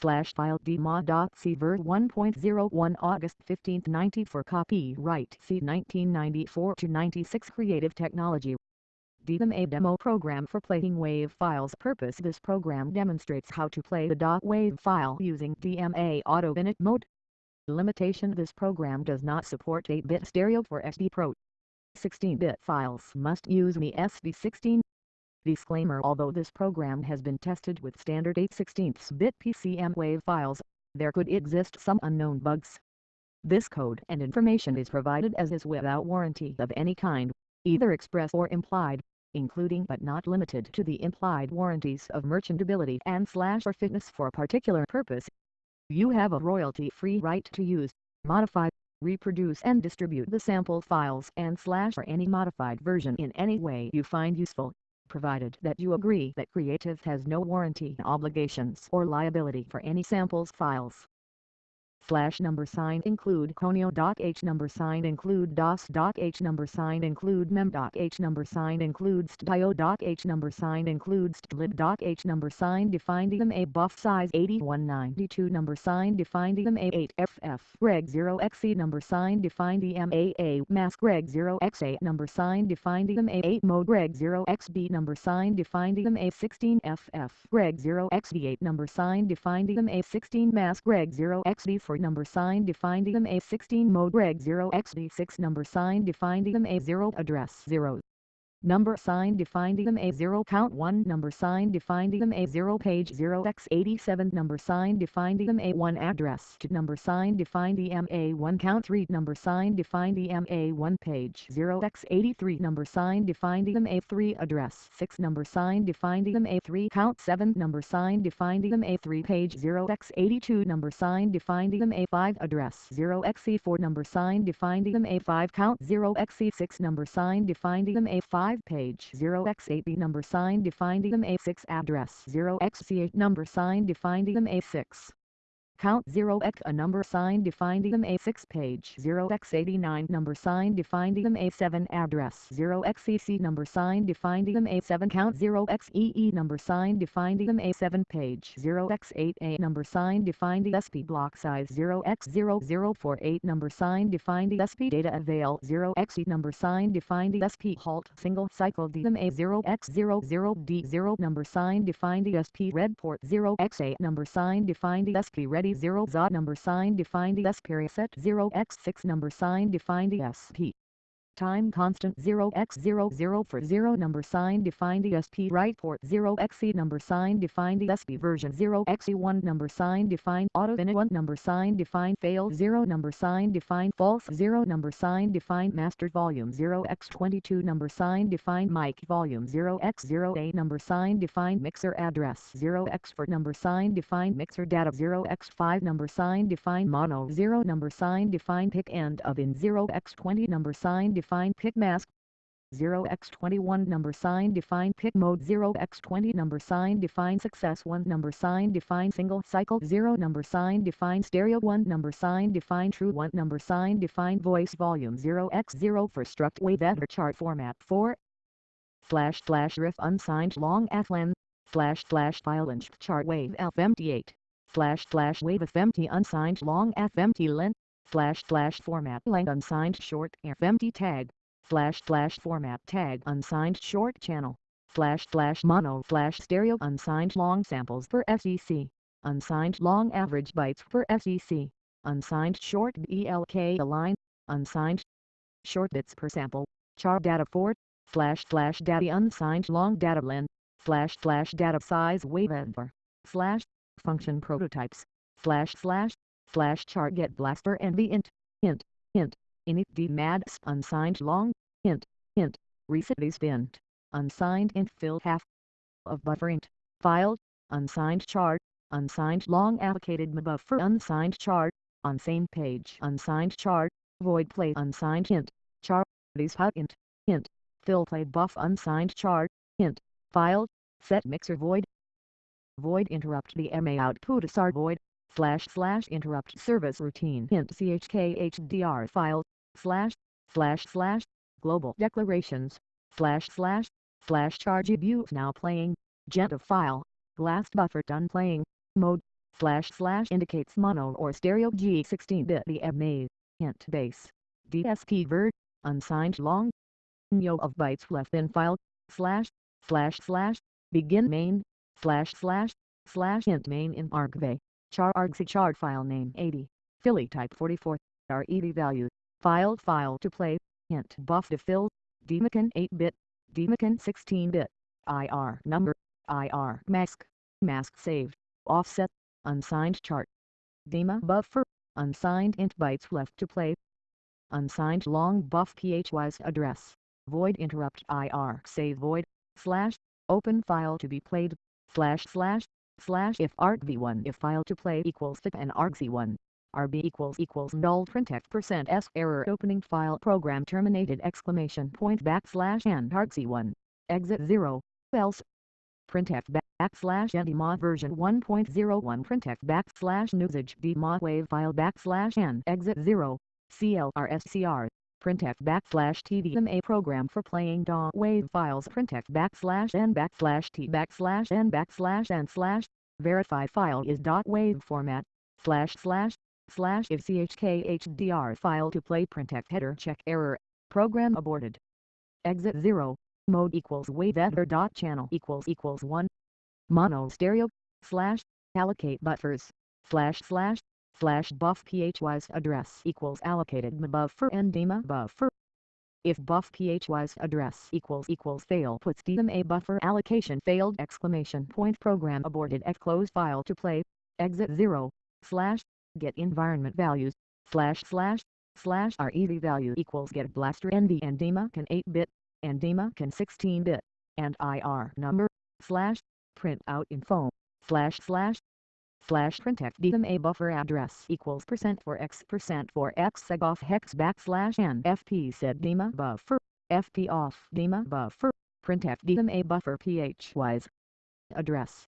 File dmod.c ver 1.01 August 15, 94 Copyright C 1994-96 Creative Technology DMA demo program for playing WAV files purpose This program demonstrates how to play the .wav file using DMA auto init mode. Limitation This program does not support 8-bit stereo for SB Pro. 16-bit files must use the SB16. Disclaimer Although this program has been tested with standard 8 16-bit PCM WAV files, there could exist some unknown bugs. This code and information is provided as is without warranty of any kind, either express or implied including but not limited to the implied warranties of merchantability and slash or fitness for a particular purpose. You have a royalty-free right to use, modify, reproduce and distribute the sample files and slash or any modified version in any way you find useful, provided that you agree that Creative has no warranty obligations or liability for any samples files Flash number sign include Conio doc H number sign include DOS doc H number sign include Mem doc H number sign includes Dio doc H number sign includes Lib doc H number sign defined them a buff size 8192 number sign defined them a 8FF reg 0XE number sign defined the MAA mask reg 0XA number sign defined them a 8 mode reg 0XB number sign defined them a 16FF reg0xd8 number sign defined them a 16 mask reg 0xd for number sign defined EMA 16 mode reg 0 XD6 number sign defined EMA 0 address 0 number sign defined EMA 0 count 1 number sign defined 0 page 0 x 87 number sign defined EMA 1 address number sign defined EMA 1 count 3 number sign defined EMA 1 page 0 x 83 number sign defined EMA 3 address 6 number sign defined EMA 3 count 7 number sign defined EMA 3 page 0 x 82 number sign defined EMA 5 address 0 x 4 number sign defined EMA 5 count 0 x 6 number sign defined EMA 5 5 page 0x8b number sign defined EMA6 address 0xc8 number sign defined EMA6 Count 0x a number sign defined EMA6 page. 0x89 number sign defined EMA7 address. 0xcc number sign defined EMA7 count 0xee number sign defined EMA7 page. 0x8a number sign defined ESP block size. 0x0048 number sign defined ESP data avail. 0xe number sign defined ESP halt single cycle DMA 0x00D0 number sign defined ESP red port. 0x8 number sign defined ESP ready 0 ZOT number sign defined ES period set 0 x6 number sign defined ESP time constant 0x00 for 0 number sign defined ESP right port 0xe number sign defined ESP version 0xe1 number sign defined auto init 1 number sign defined failed 0 number sign defined false 0 number sign defined mastered volume 0x22 number sign defined mic volume 0x0a number sign defined mixer address 0x for number sign defined mixer data 0x5 number sign defined mono 0 number sign defined pick end of in 0x20 number sign defined define pick mask. 0x21 number sign define pick mode. 0x20 number sign define success 1 number sign define single cycle. 0 number sign define stereo 1 number sign define true 1 number sign define voice volume. 0x0 for struct wave editor chart format. 4 slash slash riff unsigned long flen slash slash file inch chart wave fmt8 slash slash wave fmt unsigned long fmt length slash slash format length unsigned short fmt tag. Slash slash format tag unsigned short channel. Slash slash mono slash stereo unsigned long samples per FCC unsigned long average bytes per FCC unsigned short BLK align. Unsigned short bits per sample. Char data 4 slash slash data unsigned long data len slash slash data size wave slash function prototypes. Slash slash chart get blaster and the int, int, int, init d mads unsigned long, int, int, recently spent, unsigned int fill half of buffer int, file, unsigned chart, unsigned long allocated buffer unsigned chart, on same page unsigned chart, void play unsigned int, chart, these hut int, int, fill play buff unsigned chart, int, file, set mixer void, void interrupt the MA output sar void, slash slash interrupt service routine int chkhdr file slash slash slash global declarations slash slash slash charge abuse now playing of file last buffer done playing mode slash slash indicates mono or stereo G16-bit the maze, hint base, DSP vert, unsigned long, no of bytes left in file, slash, slash slash, begin main, slash slash, slash int main in argv, char argc char file name 80, Philly type 44, RED value, file file to play, hint. Buff to fill, dmcn 8-bit, dmcn 16-bit, IR number, IR mask, mask saved, offset, unsigned chart. dema buffer, unsigned int bytes left to play. Unsigned long buff phys address, void interrupt IR save void, slash, open file to be played, slash slash, slash if argv1 if file to play equals fit and argc1. RB equals equals null printf percent s error opening file program terminated exclamation point backslash and argc1 exit 0 else. Printf backslash ndmod version 1.01 printf backslash newsage dmod wave file backslash n exit 0 clrscr printf backslash tdma program for playing DAW wave files. Printf backslash n backslash t backslash n backslash n slash verify file is dot wave format slash slash slash if chkhdr file to play printf header check error. Program aborted. Exit 0 mode equals wave dot channel equals equals 1 mono stereo slash allocate buffers slash slash slash buff phys address equals allocated buffer and dima buffer. If buff phys address equals equals fail puts dma buffer allocation failed exclamation point program aborted x close file to play. Exit 0 slash get environment values slash slash slash rev value equals get blaster nv and dima can 8-bit and DEMA can 16-bit, and IR number, slash, print out info, slash slash, slash printf DMA buffer address equals percent for x percent for x seg off hex backslash n. Fp set DEMA buffer, fp off dma buffer, printf DMA buffer phys address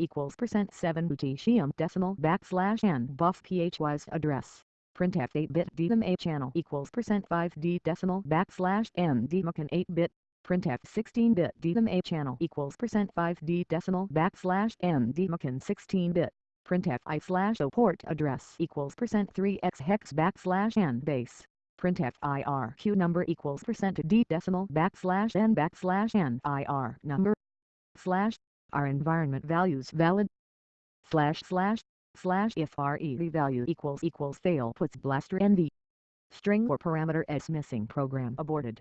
equals percent 7 lutetium decimal backslash n. Buff phys address. Printf 8-bit DMA channel equals percent 5d decimal backslash n. Dmacan 8-bit printf 16-bit DMA channel equals percent 5d decimal backslash n. Dmacan 16-bit printf i slash o port address equals percent 3x hex backslash n base. Printf irq number equals percent d decimal backslash n backslash n ir number slash our environment values valid slash slash slash if re value equals equals fail puts blaster nv string or parameter s missing program aborted.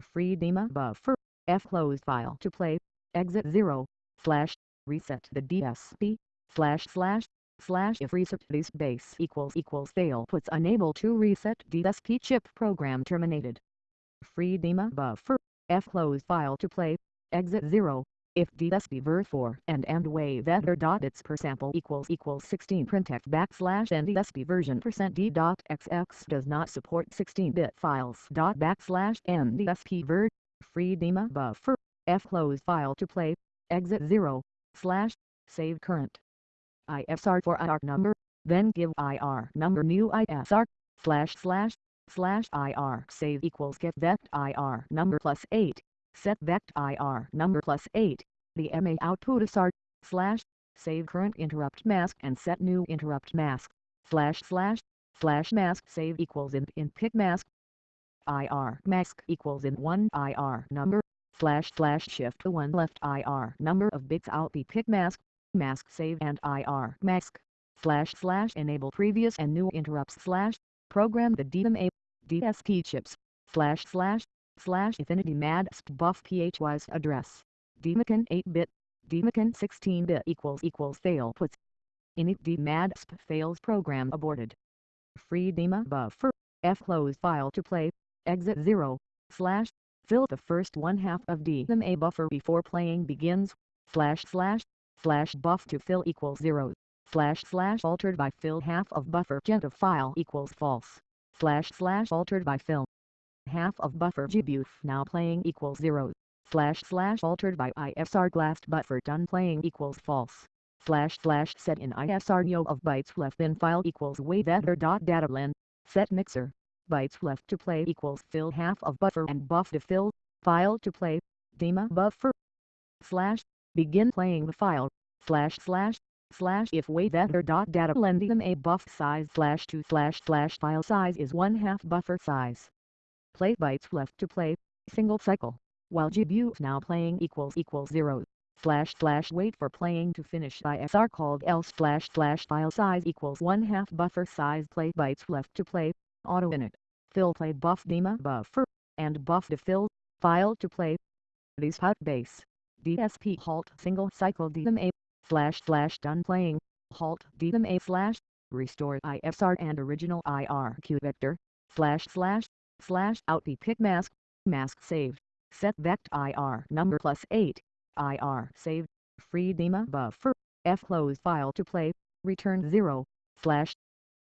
Free dima buffer f closed file to play exit 0 slash reset the dsp slash slash slash if reset this base equals equals fail puts unable to reset dsp chip program terminated. Free dima buffer f close file to play exit 0 if DSP ver 4 and and wave ether dot its per sample equals equals 16 printf backslash and dsp version percent d dot xx does not support 16-bit files dot backslash and dsp ver. Free dima buffer f close file to play exit 0 slash save current isr for ir number then give ir number new isr slash slash slash ir save equals get vect ir number plus 8 set vect IR number plus 8, the MA output is R, slash, save current interrupt mask and set new interrupt mask, slash slash, slash mask save equals in in pick mask, IR mask equals in 1 IR number, slash slash shift the 1 left IR number of bits out the pick mask, mask save and IR mask, slash slash enable previous and new interrupts slash, program the DMA, DSP chips, slash slash, slash affinity madsp buff phys address. Dmacan 8-bit dmacan 16-bit equals equals fail puts init dmadsp fails program aborted. Free dma buffer. F close file to play. Exit 0 slash fill the first one half of dma buffer before playing begins slash slash slash buff to fill equals 0 slash slash altered by fill half of buffer gent of file equals false slash slash altered by fill half of buffer gbuf now playing equals 0, slash slash altered by ISR last buffer done playing equals false, slash slash set in ISR yo of bytes left in file equals wave dot data len, set mixer, bytes left to play equals fill half of buffer and buff to fill, file to play, dima buffer, slash, begin playing the file, slash slash, slash if wave ether dot data lending a buff size slash 2 slash slash file size is 1 half buffer size. Play bytes left to play, single cycle, while GBU now playing equals equals 0 slash slash wait for playing to finish ISR called else slash slash file size equals 1 half buffer size play bytes left to play, auto init, fill play buff dema buffer, and buff to fill, file to play. These hot base, DSP halt single cycle DMA, slash slash done playing, halt DMA slash, restore ISR and original IRQ vector, slash slash, slash out the pick mask, mask saved, set vect IR number plus 8, IR saved, free DEMA buffer, F close file to play, return 0, slash,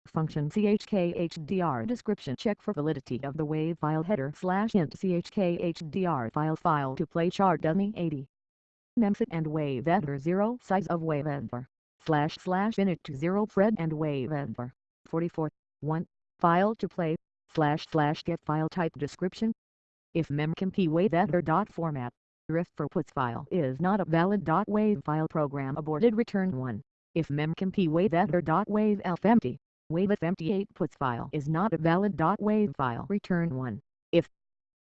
function chkhdr description check for validity of the wave file header slash int chkhdr file file to play chart dummy 80. Memset and wave ether 0 size of wave ether, slash slash init to 0 Fred and wave ether, 44, 1, file to play, slash slash get file type description. If memcmp ether dot format, Riff for puts file is not a valid dot .wave file program aborted return 1. If memcmp wave ether .wave elf empty, wave empty 8 puts file is not a valid dot .wave file return 1.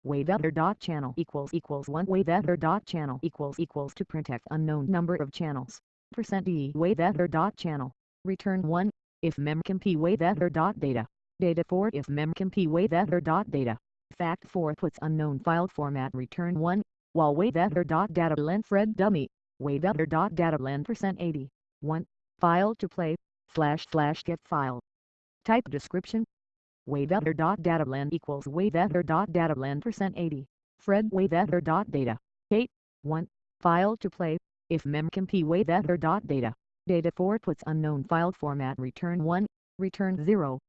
If wave ether channel equals equals 1 wave ether channel equals equals to protect unknown number of channels, percent %d. Wave ether channel, return 1. If memcmp wave ether data, data 4 if memcmp wave ether data, fact 4 puts unknown file format. Return 1 while waveether.data length Fred dummy, waveether.data length percent 80, 1, file to play, slash slash get file. Type description, waveether.data length equals waveether.data length percent 80, Fred waveether.data, 8, 1, file to play, if memcmp waveether.data, data 4 puts unknown file format. Return 1, return 0,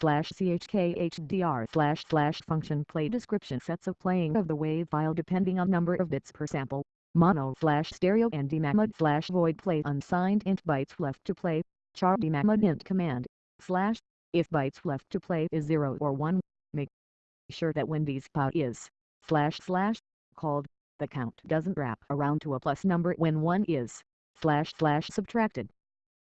slash chkhdr slash slash function play description sets of playing of the wave file depending on number of bits per sample, mono slash stereo and demamod slash void play unsigned int bytes left to play, char demamod int command, slash, if bytes left to play is 0 or 1, make sure that when dspout is, slash slash, called, the count doesn't wrap around to a plus number when 1 is, slash slash subtracted.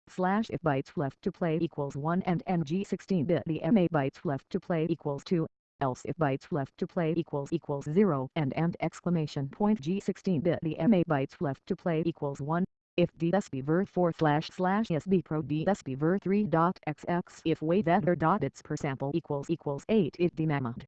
Slash if bytes left to play equals 1 and ng 16-bit the ma bytes left to play equals 2, else if bytes left to play equals equals 0 and and exclamation point g 16-bit the ma bytes left to play equals 1, if dsbver 4 slash slash sb pro dsbver 3 dot xx if wave ether dot its per sample equals equals 8 if dmamod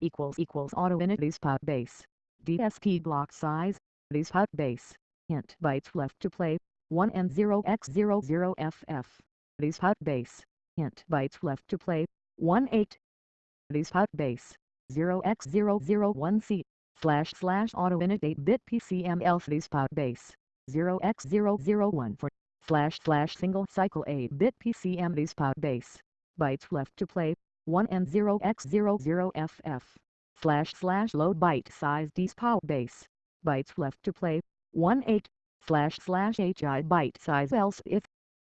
equals equals auto init dspout base dsp block size dspout base int bytes left to play 1 and 0 x 0 0 ff These hot base. Int bytes left to play. 1 8. These hot base. 0 x 0 1 c Slash slash auto init 8-bit PCM else these hot base. 0x001 for. Slash slash single cycle 8-bit PCM these hot base. Bytes left to play. 1 and 0x00ff. Slash slash load byte size dspout base. Bytes left to play. 1 8 slash slash hi byte size else if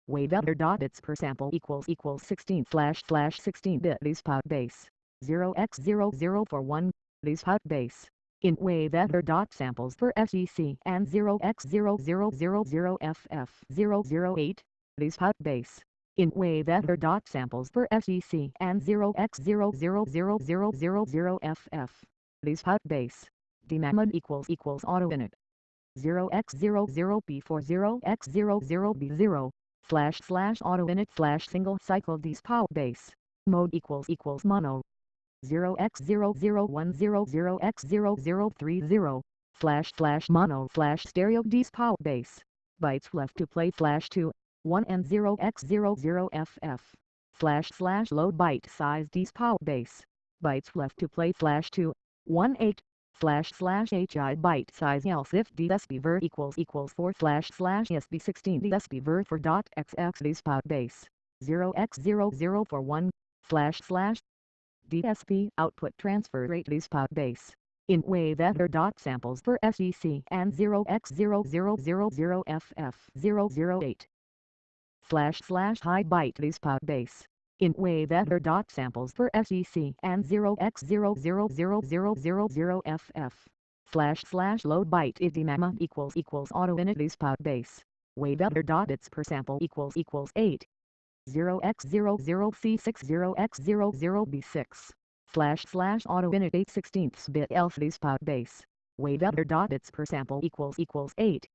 wave other dot bits per sample equals equals 16 slash slash 16 bit these pot base 0x00 for 1 these hot base in wave ether dot samples for SEC and 0x0000ff008 these hot base in wave ether dot samples for SEC and 0x000000ff these hot base demamod equals equals auto init 0x00B40x00B0 slash slash auto init slash single cycle dspout base mode equals equals mono 0x00100x0030 slash slash mono slash stereo dspout base bytes left to play slash 2 1 and 0x00ff slash slash load byte size dspout base bytes left to play slash 2 1 8 slash slash hi byte size else if dsbver equals equals 4 slash slash sb16 dsbver for dot xx dspout base 0x00 for 1 slash slash dsp output transfer rate dspout base. In wave ether dot samples for sec and 0x0000ff008 slash slash high byte dspout base. In wave ether dot samples for SEC and 0x000000ff slash slash load byte idimama equals equals auto init dspout base. Weather dot bits per sample equals equals 8. 0x00C60x00B6 slash slash auto init 8 16 bit LCD spot base weather dot bits per sample equals equals 8.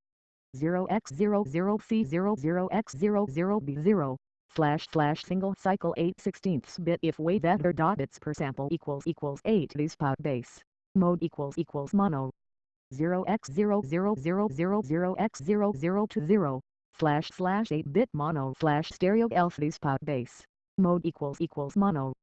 0x00C00x00B0 slash slash single cycle 8 16 bit if weather dot bits per sample equals equals 8 the spot base mode equals equals mono 0x0000x0020 slash slash 8-bit mono slash stereo LCD spot base. Mode equals equals mono.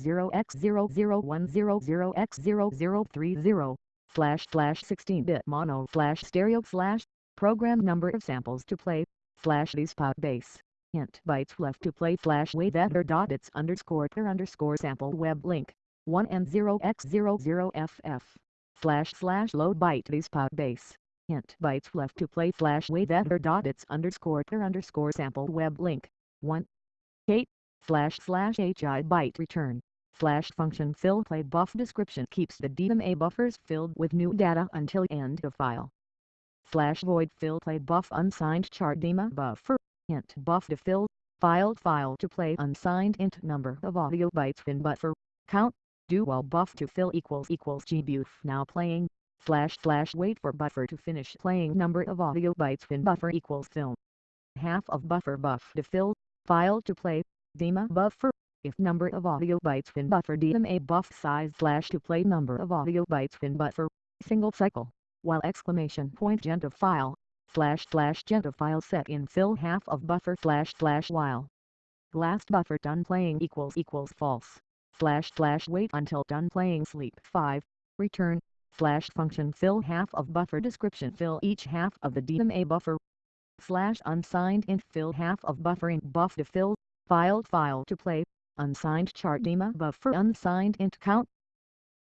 0x001000x0030 slash slash 16-bit mono slash stereo slash program number of samples to play slash these spot base. Hint bytes left to play slash weather dot bits underscore per underscore sample web link. 1 and 0x00ff slash slash load byte these spot base hint bytes left to play slash weather dot it's underscore per underscore sample web link. 1 8 slash slash hi byte return slash function fill play buff description keeps the DMA buffers filled with new data until end of file. Slash void fill play buff unsigned chart DMA buffer. Hint buff to fill file file to play unsigned int number of audio bytes in buffer. Count. Do while buff to fill equals equals gbuf now playing slash slash wait for buffer to finish playing. Number of audio bytes in buffer equals fill half of buffer buff to fill file to play. DMA buffer. If number of audio bytes in buffer DMA buff size slash to play number of audio bytes in buffer. Single cycle. While exclamation point genta file slash slash genta file set in fill half of buffer slash slash while. Last buffer done playing equals equals false. Slash slash wait until done playing sleep 5 return slash function fill half of buffer description fill each half of the DMA buffer slash unsigned int fill half of buffer int buff to fill file file to play unsigned chart DMA buffer unsigned int count.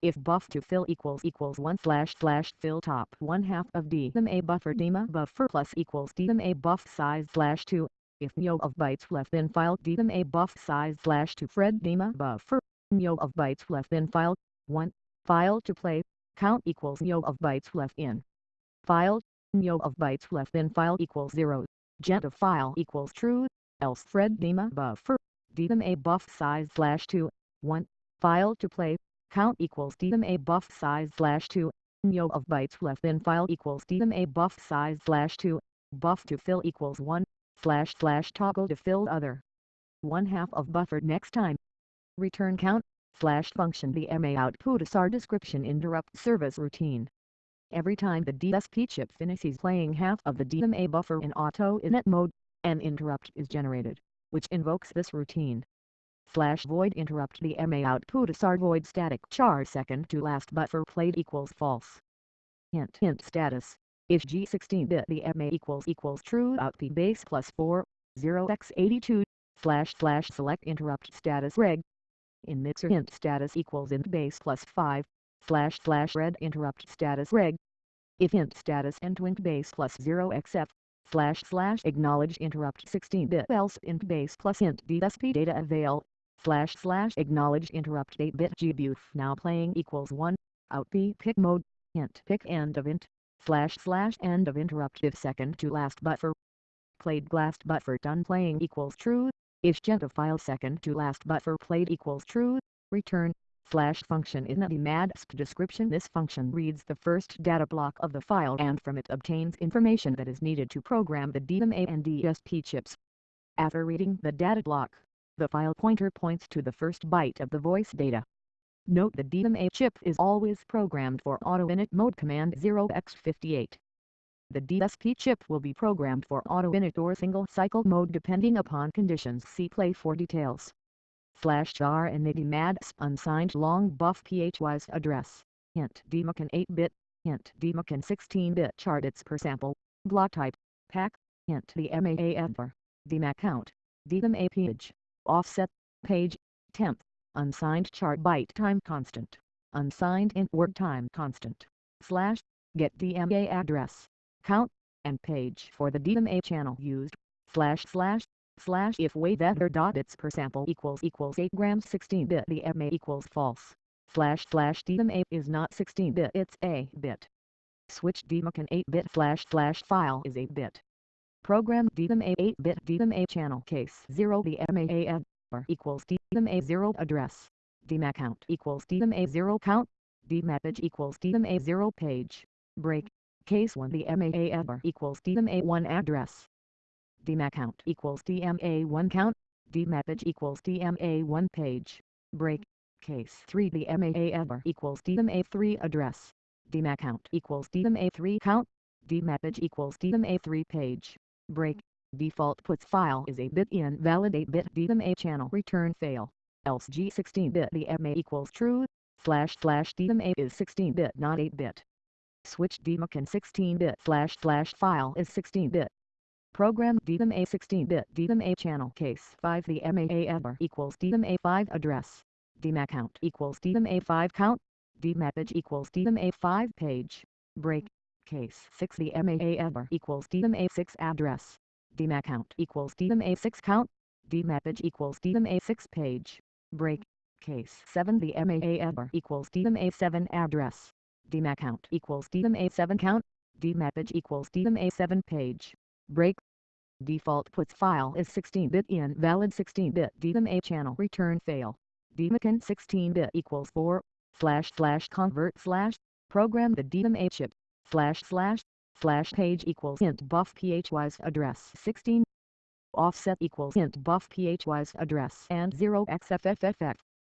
If buff to fill equals equals 1 slash slash fill top 1 half of DMA buffer DMA buffer plus equals DMA buff size slash 2 if no of bytes left in file DMA buff size slash 2 Fred DMA buffer. No of bytes left in file 1 file to play count equals yo of bytes left in. File yo of bytes left in file equals 0 genta file equals true. Else Fred DMA buffer DMA buff size slash 2 1 file to play. Count equals DMA buff size slash 2 yo of bytes left in file equals DMA buff size slash 2 buff to fill equals 1 slash slash toggle to fill other. 1 half of buffer next time. Return count slash function DMA output SR description interrupt service routine. Every time the DSP chip finishes playing half of the DMA buffer in auto init mode, an interrupt is generated, which invokes this routine. Slash void interrupt DMA output SR void static char second to last buffer played equals false. Hint hint status. If G16-bit DMA equals equals true out P base plus 4, 0x82, slash slash select interrupt status reg, in mixer int status equals int base plus 5, slash slash red interrupt status reg. If int status end int base plus 0 xf, slash slash acknowledge interrupt 16-bit else int base plus int dsp data avail, slash slash acknowledge interrupt 8-bit gbuf now playing equals 1, out p pick mode, int pick end of int, slash slash end of interrupt if second to last buffer. Played last buffer done playing equals true, if genta file second to last buffer played equals true, return, slash function in the DMADSP description This function reads the first data block of the file and from it obtains information that is needed to program the DMA and DSP chips. After reading the data block, the file pointer points to the first byte of the voice data. Note the DMA chip is always programmed for auto init mode command 0x58. The DSP chip will be programmed for auto-init or single-cycle mode depending upon conditions. See play for details. Slash jar and mads unsigned long buff phwise address, hint dmacan 8-bit, hint dmacan 16-bit chart its per sample, block type, pack, hint the MAAFR, DMA count, DMA page, offset, page, temp, unsigned chart byte time constant, unsigned int word time constant, slash, get DMA address count, and page for the DMA channel used, slash slash, slash if weather dot bits per sample equals equals 8 grams 16 bit DMA equals false, slash slash DMA is not 16 bit it's a bit. Switch DMACAN 8 bit slash slash file is 8 bit. Program DMA 8-bit DMA channel case 0 the MAA equals DMA 0 address. DMA count equals DMA 0 count. DMAPage equals DMA 0 page. Break. Case 1 the MAA equals DMA 1 address. DMA count equals DMA 1 count. DMA page equals DMA 1 page. Break. Case 3 the MAA equals DMA 3 address. DMA count equals DMA 3 count. DMA page equals DMA 3 page. Break. Default puts file is a bit invalid 8-bit DMA channel return fail. Else G16-bit DMA equals true. Slash slash DMA is 16-bit not 8-bit. Switch DMACAN 16-bit slash slash file is 16-bit. Program DMA 16-bit DMA channel case 5 the MAA equals DMA 5 address. DMA count equals DMA 5 count. DMA DMAPage equals DMA 5 page. Break. Case 6 the MAA equals DMA 6 address. DMA count equals DMA 6 count. DMA DMAPage equals DMA 6 page. Break. Case 7 the MAA equals DMA 7 address. DMA count equals DMA 7 count. DMAPage equals DMA 7 page. Break. Default puts file is 16-bit invalid 16-bit DMA channel return fail. DMACAN 16-bit equals 4 slash slash convert slash program the DMA chip slash slash slash page equals int buff phys address 16 offset equals int buff phys address and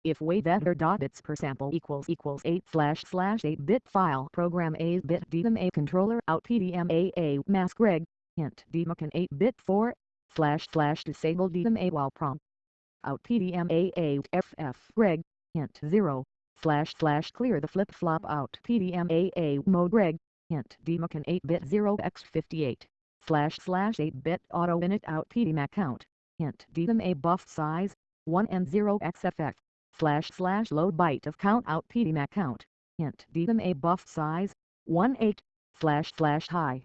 0 if bits per sample equals equals 8 slash slash 8 bit file program a bit DMA controller out PDMAA mask reg int DMACAN 8 bit 4 slash slash disable DMA while prompt. Out PDMAA FF reg hint 0 slash slash clear the flip-flop out PDMAA mode reg, hint DMACAN 8-bit 0x58, slash slash 8-bit auto init. Out PDMA count, hint DMA buff size, 1 and 0xFF, slash slash load byte of count out PDMA count, hint DMA buff size, 1 8, slash slash high,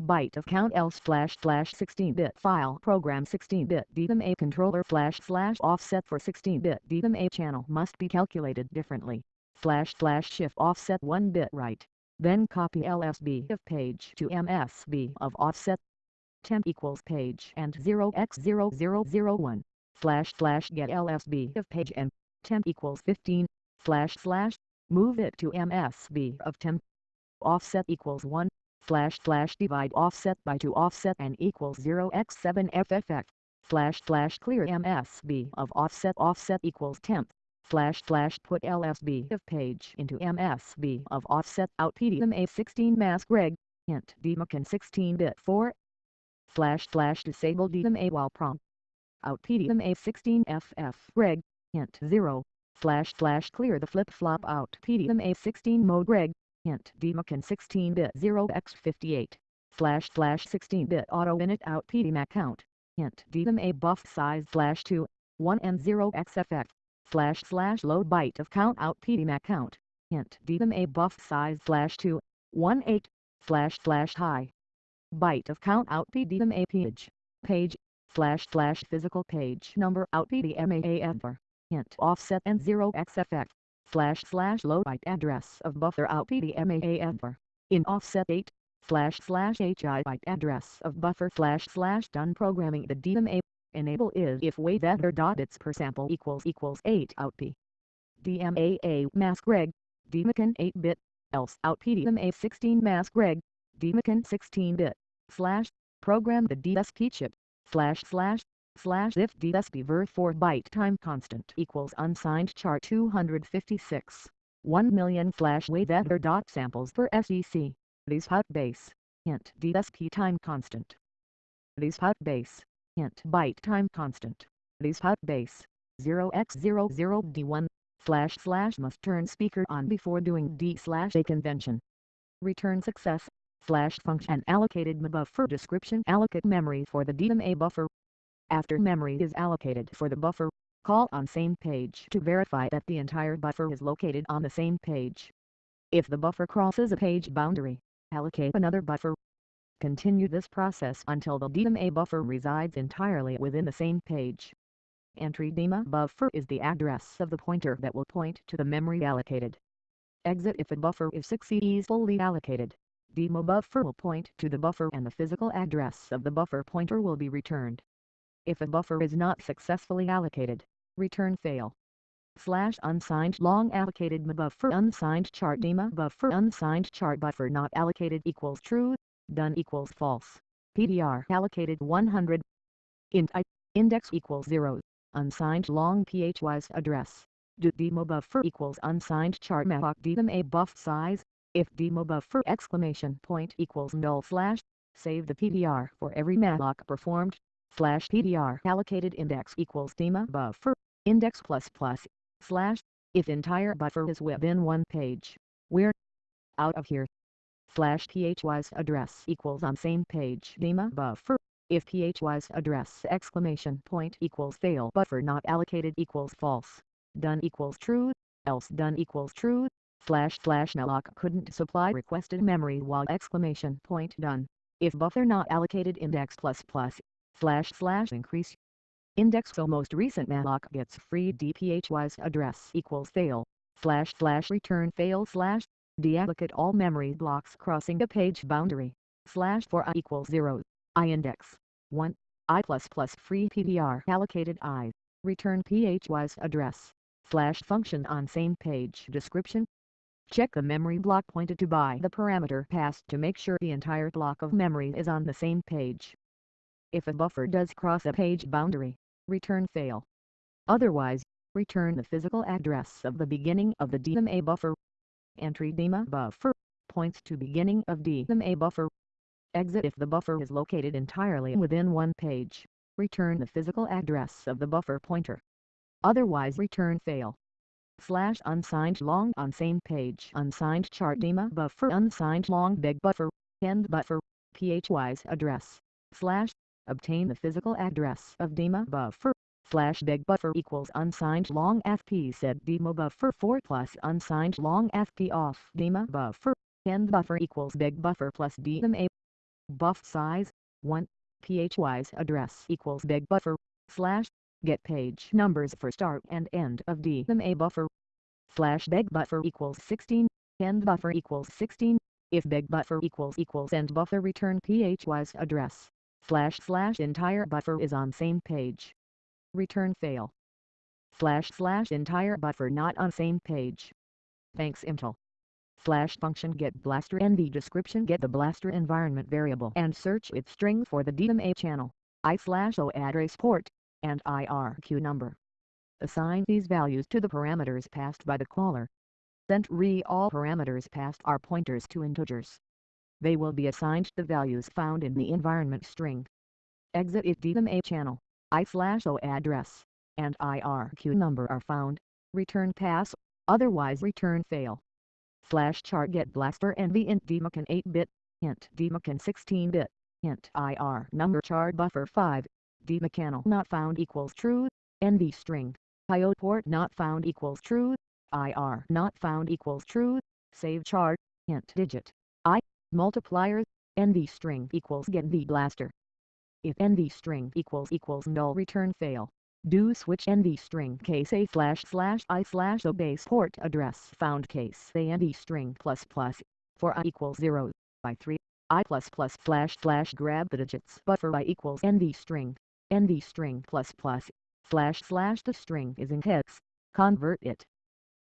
byte of count else slash slash 16-bit file program 16-bit DMA controller slash slash offset for 16-bit DMA channel must be calculated differently. Slash slash shift offset 1 bit right. Then copy LSB of page to MSB of offset. Temp equals page and 0x0001. Slash slash get LSB of page and temp equals 15. Slash slash move it to MSB of temp. Offset equals 1 slash slash divide offset by 2 offset and equals 0 x 7 fff slash slash clear MSB of offset offset equals temp slash slash put LSB of page into MSB of offset out PDMA 16 mask reg hint DMACAN 16 bit 4 slash slash disable DMA while prompt out PDMA 16 FF reg hint 0 slash slash clear the flip flop out. PDMA 16 mode reg Hint DMACAN 16-bit 0x58 slash slash 16-bit auto init out. PDMA count. Hint DMA buff size slash 2, 1 and 0 xff slash slash load byte of count out. PDMA count. Hint DMA buff size slash 2, 1 8 slash slash high. Byte of count out. PDMA page. Page. Slash slash physical page. Number out. PDMA ever. Hint offset and 0 xff slash slash load byte address of buffer out PDMA In offset 8, slash slash HI byte address of buffer slash slash done programming the DMA. Enable is if weight dot bits per sample equals equals 8 out P. DMAA mask reg, DMACAN 8-bit, else out PDMA 16 mask reg, DMACAN 16-bit, slash, program the DSP chip, slash slash, slash if dsp 4 byte time constant equals unsigned chart 256. 1 million slash weather dot samples per SEC. These hot base. Hint dsp time constant. These hot base. Hint byte time constant. These hot base. 0x00d1 slash slash must turn speaker on before doing d slash a convention. Return success slash function allocated buffer description allocate memory for the DMA buffer after memory is allocated for the buffer, call on same page to verify that the entire buffer is located on the same page. If the buffer crosses a page boundary, allocate another buffer. Continue this process until the DMA buffer resides entirely within the same page. Entry DMA buffer is the address of the pointer that will point to the memory allocated. Exit if a buffer is 6 is fully allocated. DMA buffer will point to the buffer and the physical address of the buffer pointer will be returned. If a buffer is not successfully allocated, return fail. Slash unsigned long allocated buffer unsigned chart dema buffer unsigned chart buffer not allocated equals true, done equals false. PDR allocated 100. Int i index equals 0, unsigned long phwise address. Do demo buffer equals unsigned chart dem a buff size. If demo buffer exclamation point equals null slash, save the PDR for every malloc performed, slash PDR allocated index equals demo buffer, index plus plus, slash, if entire buffer is within one page, we're out of here. Slash phwise address equals on same page. Demo buffer, if phwise address exclamation point equals fail buffer not allocated equals false, done equals true, else done equals true, slash slash malloc couldn't supply requested memory while exclamation point done, if buffer not allocated index plus plus, slash slash increase. Index so most recent malloc gets free dphy's address equals fail, slash slash return fail slash, deallocate all memory blocks crossing the page boundary, slash for i equals 0, i index, 1, i plus plus free PDR allocated i, return phy's address, slash function on same page description. Check the memory block pointed to by the parameter passed to make sure the entire block of memory is on the same page. If a buffer does cross a page boundary, return fail. Otherwise, return the physical address of the beginning of the DMA buffer. Entry DMA buffer points to beginning of DMA buffer. Exit if the buffer is located entirely within one page. Return the physical address of the buffer pointer. Otherwise return fail. Slash unsigned long on same page unsigned chart DMA buffer unsigned long big buffer, end buffer, phwise address, slash, obtain the physical address of DMA buffer, slash big buffer equals unsigned long fp set demo buffer 4 plus unsigned long fp off DMA buffer, end buffer equals big buffer plus DMA. Buff size, 1, phwise address equals big buffer, slash, Get page numbers for start and end of DMA buffer. Slash big buffer equals 16, end buffer equals 16. If big buffer equals equals end buffer return phwise address. Slash slash entire buffer is on same page. Return fail. Slash slash entire buffer not on same page. Thanks Intel. Slash function get blaster NV description get the blaster environment variable and search its string for the DMA channel. I slash O address port and IRQ number. Assign these values to the parameters passed by the caller. Then re all parameters passed are pointers to integers. They will be assigned the values found in the environment string. Exit if DMA channel, I slash O address, and IRQ number are found, return pass, otherwise return fail. Slash chart get blaster NV int dmcan 8-bit, int dmcan 16-bit, int IR number chart buffer 5, dmcannal not found equals true, NV string, IO port not found equals true, IR not found equals true, save chart, int digit, I, multiplier, NV string equals get the blaster. If NV string equals equals null return fail, do switch NV string case a slash slash i slash o base port address found case a NV string plus plus, for i equals 0, by 3, i plus plus slash slash grab the digits buffer i equals NV string, NV string plus plus, slash slash the string is in hex, convert it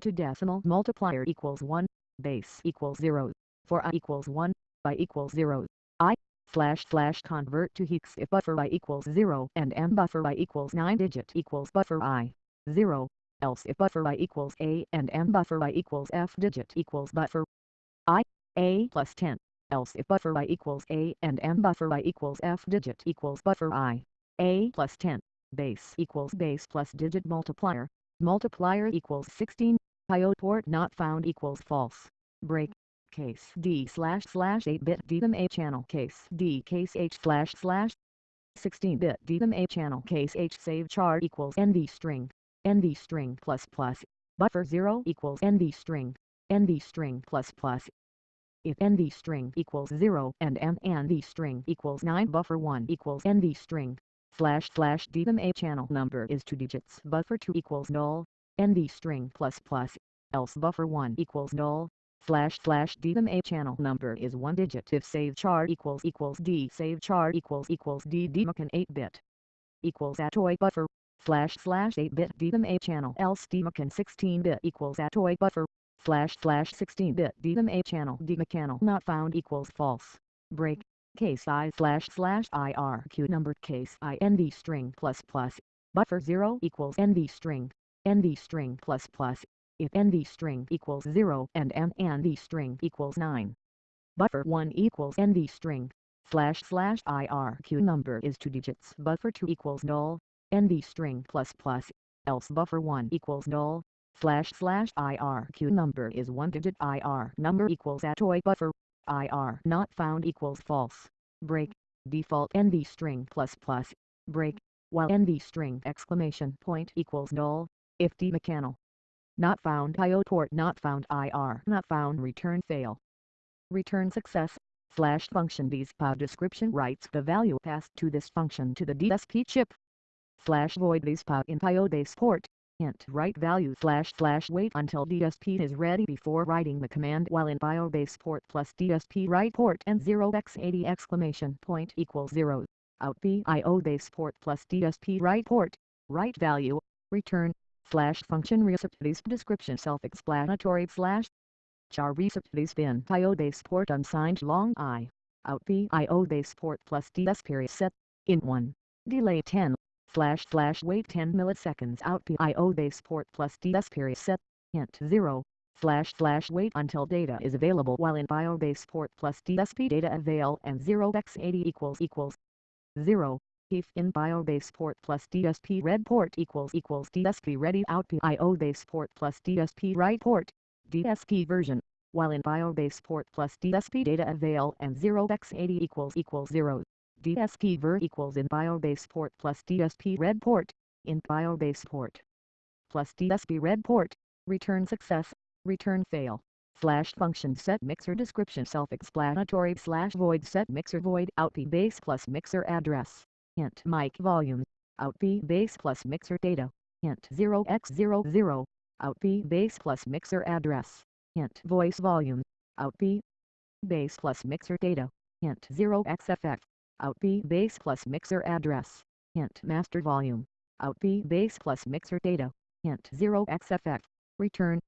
to decimal multiplier equals 1, base equals 0, for i equals 1, by equals 0, i, slash slash convert to hex if buffer i equals 0 and m buffer i equals 9 digit equals buffer i, 0, else if buffer i equals a and m buffer i equals f digit equals buffer i, a plus 10, else if buffer i equals a and m buffer i equals f digit equals buffer i, a plus 10, base equals base plus digit multiplier, multiplier equals 16, IO port not found equals false, break, case D slash slash 8-bit DMA channel. Case D case H slash slash 16-bit DMA channel. Case H save char equals NV string, NV string plus plus, buffer 0 equals NV string, NV string plus plus, if NV string equals 0 and M NV string equals 9 buffer 1 equals NV string, slash slash DMA channel. Number is 2 digits. Buffer 2 equals null, NV string plus plus, else buffer 1 equals null, slash slash DMA channel number is one digit. If save char equals equals D save char equals equals D. DMACN 8-bit equals toy buffer slash slash 8-bit DMA channel. Else DMACN 16-bit equals toy buffer slash slash 16-bit DMA channel. DMACN not found equals false. Break. Case i slash slash IRQ number case i NV string plus plus. Buffer 0 equals NV string. NV string plus plus if NV string equals 0 and NV string equals 9. Buffer 1 equals NV string, slash slash IRQ number is 2 digits. Buffer 2 equals null, NV string plus plus, else buffer 1 equals null, slash slash IRQ number is 1 digit IR number equals toy buffer, IR not found equals false, break, default NV string plus plus, break, while NV string exclamation point equals null, if DMACN not found. IO port. Not found. IR not found. Return fail. Return success, slash function. POW description writes the value passed to this function to the DSP chip. Slash void. POW in IO base port, int. Write value. Slash slash wait until DSP is ready before writing the command while in IO base port plus DSP write port and 0x80 exclamation point equals 0. Out IO base port plus DSP write port, write value, return slash function receptors description self-explanatory slash char receptors bin. IO base port unsigned long i. Out IO base port plus ds period set in 1 delay 10 slash slash wait 10 milliseconds. Out IO base port plus ds period set int 0 slash slash wait until data is available. While in IO base port plus DSP data avail and 0x80 equals equals 0 if in BioBase port plus DSP read port equals equals DSP ready out PIO base port plus DSP write port, DSP version, while in BioBase port plus DSP data avail and 0x80 equals equals 0, DSP ver equals in BioBase port plus DSP read port, in BioBase port plus DSP read port, return success, return fail slash function set mixer description self-explanatory slash void set mixer void out p base plus mixer address int mic volume, out b base plus mixer data, Hint 0x00, out b base plus mixer address, Hint voice volume, out b base plus mixer data, Hint 0xff, out b base plus mixer address, Hint master volume, out b base plus mixer data, Hint 0xff, return